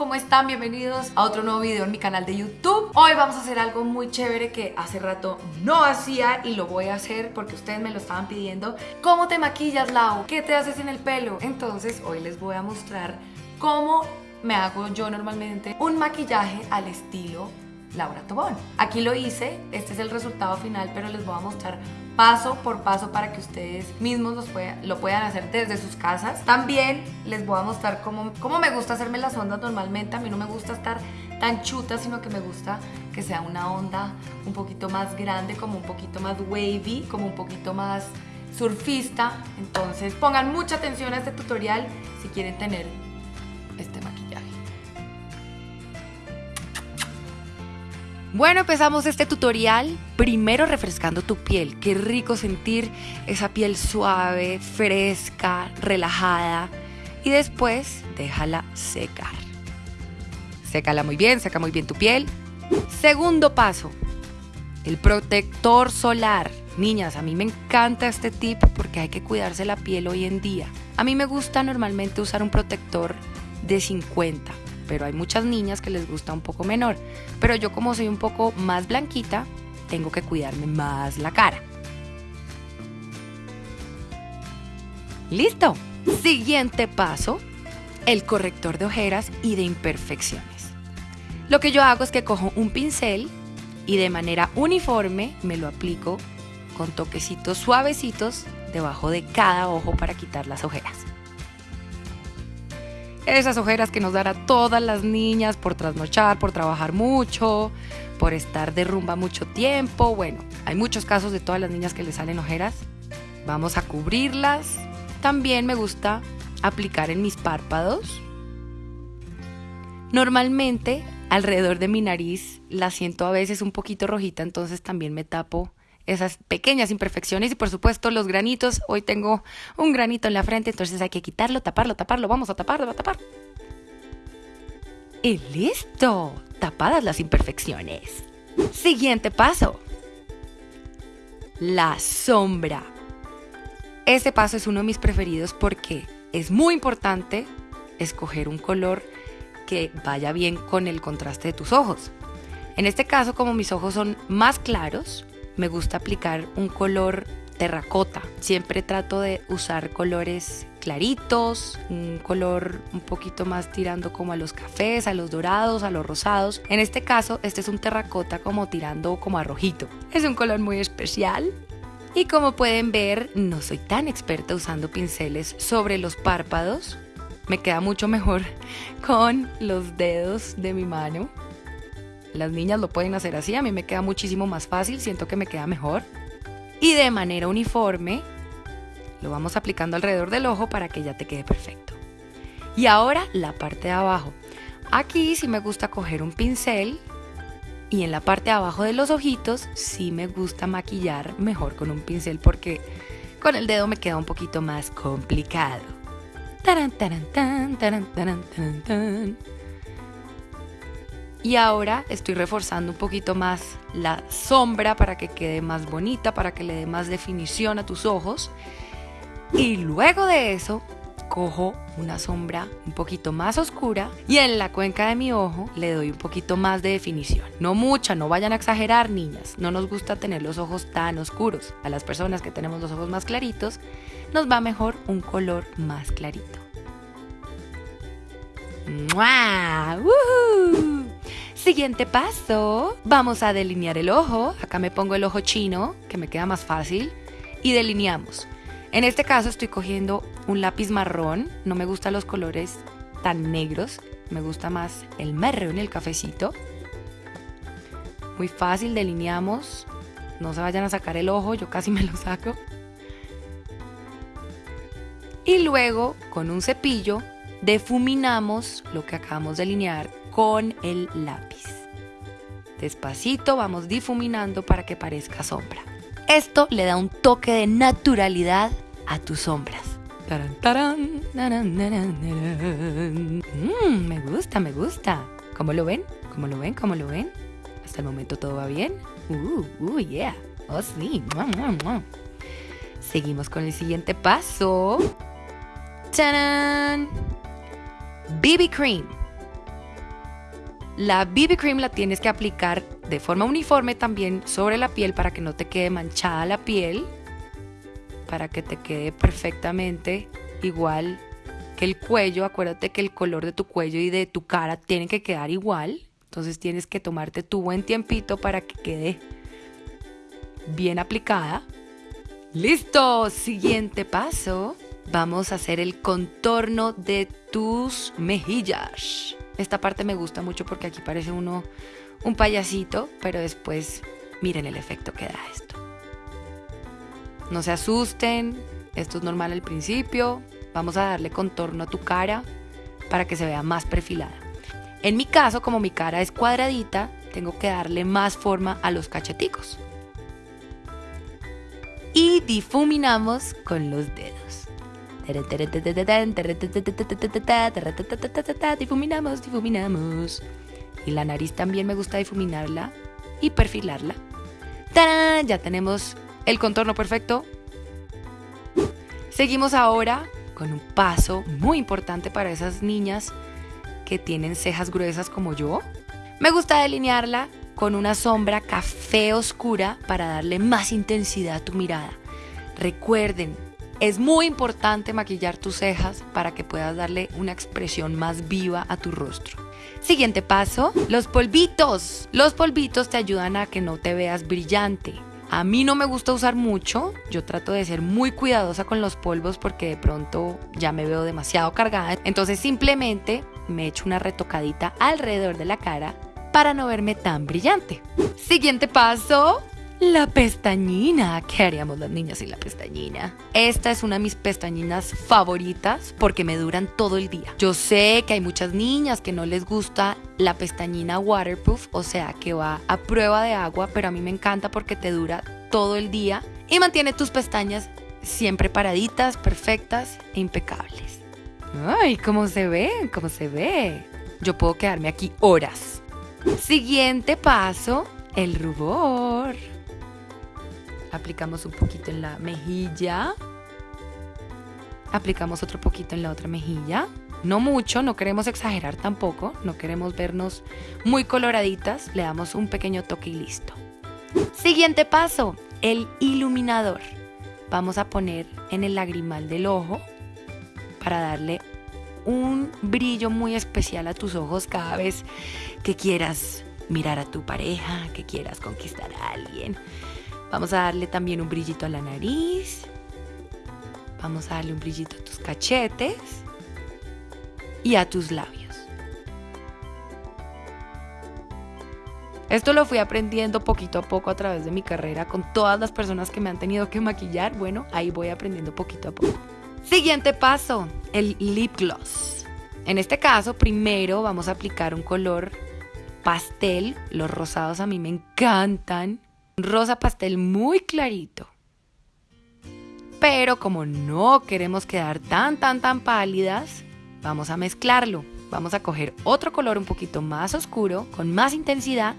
¿cómo están? Bienvenidos a otro nuevo video en mi canal de YouTube Hoy vamos a hacer algo muy chévere que hace rato no hacía y lo voy a hacer porque ustedes me lo estaban pidiendo ¿Cómo te maquillas, Lau? ¿Qué te haces en el pelo? Entonces hoy les voy a mostrar cómo me hago yo normalmente un maquillaje al estilo Laura Tobón. Aquí lo hice, este es el resultado final, pero les voy a mostrar paso por paso para que ustedes mismos lo puedan hacer desde sus casas. También les voy a mostrar cómo, cómo me gusta hacerme las ondas normalmente. A mí no me gusta estar tan chuta, sino que me gusta que sea una onda un poquito más grande, como un poquito más wavy, como un poquito más surfista. Entonces pongan mucha atención a este tutorial si quieren tener Bueno, empezamos este tutorial primero refrescando tu piel. Qué rico sentir esa piel suave, fresca, relajada. Y después déjala secar. Sécala muy bien, seca muy bien tu piel. Segundo paso, el protector solar. Niñas, a mí me encanta este tip porque hay que cuidarse la piel hoy en día. A mí me gusta normalmente usar un protector de 50 pero hay muchas niñas que les gusta un poco menor. Pero yo como soy un poco más blanquita, tengo que cuidarme más la cara. ¿Listo? Siguiente paso, el corrector de ojeras y de imperfecciones. Lo que yo hago es que cojo un pincel y de manera uniforme me lo aplico con toquecitos suavecitos debajo de cada ojo para quitar las ojeras esas ojeras que nos dan a todas las niñas por trasnochar, por trabajar mucho, por estar de rumba mucho tiempo. Bueno, hay muchos casos de todas las niñas que les salen ojeras. Vamos a cubrirlas. También me gusta aplicar en mis párpados. Normalmente alrededor de mi nariz la siento a veces un poquito rojita, entonces también me tapo esas pequeñas imperfecciones y por supuesto los granitos. Hoy tengo un granito en la frente, entonces hay que quitarlo, taparlo, taparlo. Vamos a taparlo, a tapar. Y listo, tapadas las imperfecciones. Siguiente paso. La sombra. Este paso es uno de mis preferidos porque es muy importante escoger un color que vaya bien con el contraste de tus ojos. En este caso, como mis ojos son más claros, me gusta aplicar un color terracota. Siempre trato de usar colores claritos, un color un poquito más tirando como a los cafés, a los dorados, a los rosados. En este caso, este es un terracota como tirando como a rojito. Es un color muy especial. Y como pueden ver, no soy tan experta usando pinceles sobre los párpados. Me queda mucho mejor con los dedos de mi mano. Las niñas lo pueden hacer así, a mí me queda muchísimo más fácil, siento que me queda mejor. Y de manera uniforme, lo vamos aplicando alrededor del ojo para que ya te quede perfecto. Y ahora la parte de abajo. Aquí sí me gusta coger un pincel y en la parte de abajo de los ojitos sí me gusta maquillar mejor con un pincel porque con el dedo me queda un poquito más complicado. Taran, taran, tan, taran, y ahora estoy reforzando un poquito más la sombra para que quede más bonita, para que le dé más definición a tus ojos. Y luego de eso, cojo una sombra un poquito más oscura y en la cuenca de mi ojo le doy un poquito más de definición. No mucha, no vayan a exagerar niñas. No nos gusta tener los ojos tan oscuros. A las personas que tenemos los ojos más claritos, nos va mejor un color más clarito. ¡Mua! Siguiente paso, vamos a delinear el ojo. Acá me pongo el ojo chino, que me queda más fácil, y delineamos. En este caso estoy cogiendo un lápiz marrón, no me gustan los colores tan negros, me gusta más el marrón el cafecito. Muy fácil, delineamos. No se vayan a sacar el ojo, yo casi me lo saco. Y luego, con un cepillo, defuminamos lo que acabamos de delinear con el lápiz. Despacito vamos difuminando para que parezca sombra. Esto le da un toque de naturalidad a tus sombras. Mm, me gusta, me gusta. ¿Cómo lo ven? ¿Cómo lo ven? ¿Cómo lo ven? Hasta el momento todo va bien. Uh, uh, yeah. Oh, sí. Seguimos con el siguiente paso. ¡Tarán! BB Cream. La BB Cream la tienes que aplicar de forma uniforme también sobre la piel para que no te quede manchada la piel, para que te quede perfectamente igual que el cuello. Acuérdate que el color de tu cuello y de tu cara tienen que quedar igual. Entonces tienes que tomarte tu buen tiempito para que quede bien aplicada. Listo, siguiente paso. Vamos a hacer el contorno de tus mejillas. Esta parte me gusta mucho porque aquí parece uno un payasito, pero después miren el efecto que da esto. No se asusten, esto es normal al principio. Vamos a darle contorno a tu cara para que se vea más perfilada. En mi caso, como mi cara es cuadradita, tengo que darle más forma a los cacheticos. Y difuminamos con los dedos. Difuminamos, difuminamos. Y la nariz también me gusta difuminarla y perfilarla. Ya tenemos el contorno perfecto. Seguimos ahora con un paso muy importante para esas niñas que tienen cejas gruesas como yo. Me gusta delinearla con una sombra café oscura para darle más intensidad a tu mirada. Recuerden, es muy importante maquillar tus cejas para que puedas darle una expresión más viva a tu rostro. Siguiente paso, los polvitos. Los polvitos te ayudan a que no te veas brillante. A mí no me gusta usar mucho, yo trato de ser muy cuidadosa con los polvos porque de pronto ya me veo demasiado cargada. Entonces simplemente me echo una retocadita alrededor de la cara para no verme tan brillante. Siguiente paso, la pestañina. ¿Qué haríamos las niñas sin la pestañina? Esta es una de mis pestañinas favoritas porque me duran todo el día. Yo sé que hay muchas niñas que no les gusta la pestañina waterproof, o sea, que va a prueba de agua, pero a mí me encanta porque te dura todo el día y mantiene tus pestañas siempre paraditas, perfectas e impecables. Ay, cómo se ve, cómo se ve. Yo puedo quedarme aquí horas. Siguiente paso, el rubor. Aplicamos un poquito en la mejilla. Aplicamos otro poquito en la otra mejilla. No mucho, no queremos exagerar tampoco, no queremos vernos muy coloraditas, le damos un pequeño toque y listo. Siguiente paso, el iluminador. Vamos a poner en el lagrimal del ojo para darle un brillo muy especial a tus ojos cada vez que quieras mirar a tu pareja, que quieras conquistar a alguien. Vamos a darle también un brillito a la nariz. Vamos a darle un brillito a tus cachetes y a tus labios. Esto lo fui aprendiendo poquito a poco a través de mi carrera con todas las personas que me han tenido que maquillar. Bueno, ahí voy aprendiendo poquito a poco. Siguiente paso, el lip gloss. En este caso, primero vamos a aplicar un color pastel. Los rosados a mí me encantan rosa pastel muy clarito. Pero como no queremos quedar tan, tan, tan pálidas, vamos a mezclarlo. Vamos a coger otro color un poquito más oscuro, con más intensidad,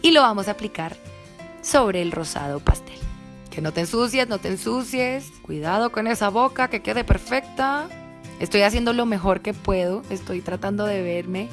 y lo vamos a aplicar sobre el rosado pastel. Que no te ensucies, no te ensucies. Cuidado con esa boca, que quede perfecta. Estoy haciendo lo mejor que puedo. Estoy tratando de verme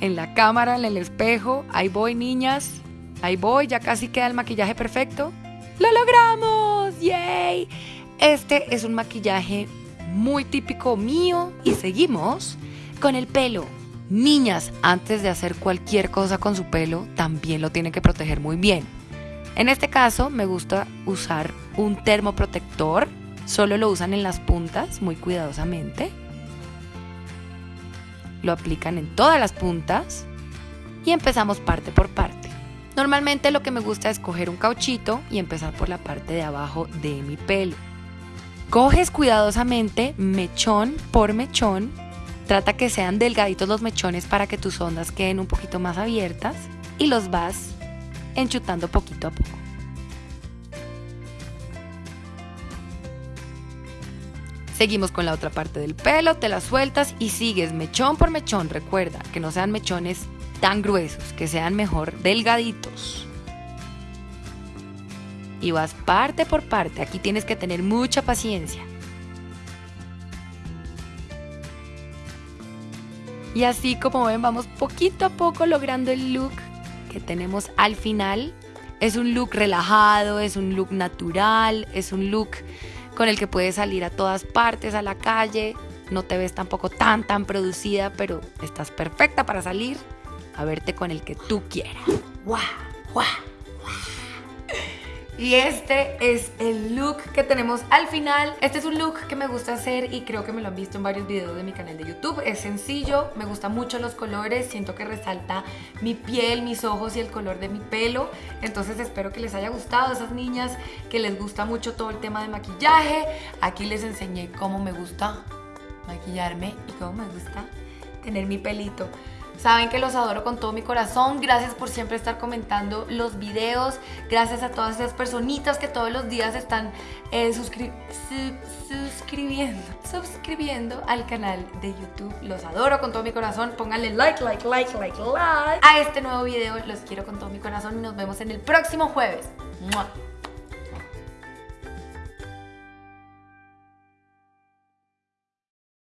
en la cámara, en el espejo. Ahí voy, niñas. Ahí voy, ya casi queda el maquillaje perfecto. ¡Lo logramos! ¡Yay! Este es un maquillaje muy típico mío y seguimos con el pelo. Niñas, antes de hacer cualquier cosa con su pelo, también lo tienen que proteger muy bien. En este caso me gusta usar un termoprotector, solo lo usan en las puntas muy cuidadosamente. Lo aplican en todas las puntas y empezamos parte por parte. Normalmente lo que me gusta es coger un cauchito y empezar por la parte de abajo de mi pelo. Coges cuidadosamente mechón por mechón. Trata que sean delgaditos los mechones para que tus ondas queden un poquito más abiertas y los vas enchutando poquito a poco. Seguimos con la otra parte del pelo, te la sueltas y sigues mechón por mechón. Recuerda que no sean mechones tan gruesos, que sean mejor delgaditos. Y vas parte por parte, aquí tienes que tener mucha paciencia. Y así como ven, vamos poquito a poco logrando el look que tenemos al final. Es un look relajado, es un look natural, es un look con el que puedes salir a todas partes, a la calle. No te ves tampoco tan, tan producida, pero estás perfecta para salir a verte con el que tú quieras. Y este es el look que tenemos al final. Este es un look que me gusta hacer y creo que me lo han visto en varios videos de mi canal de YouTube. Es sencillo, me gustan mucho los colores, siento que resalta mi piel, mis ojos y el color de mi pelo. Entonces espero que les haya gustado a esas niñas que les gusta mucho todo el tema de maquillaje. Aquí les enseñé cómo me gusta maquillarme y cómo me gusta tener mi pelito. Saben que los adoro con todo mi corazón. Gracias por siempre estar comentando los videos. Gracias a todas esas personitas que todos los días están eh, suscribiendo, suscribiendo al canal de YouTube. Los adoro con todo mi corazón. Pónganle like, like, like, like, like a este nuevo video. Los quiero con todo mi corazón y nos vemos en el próximo jueves.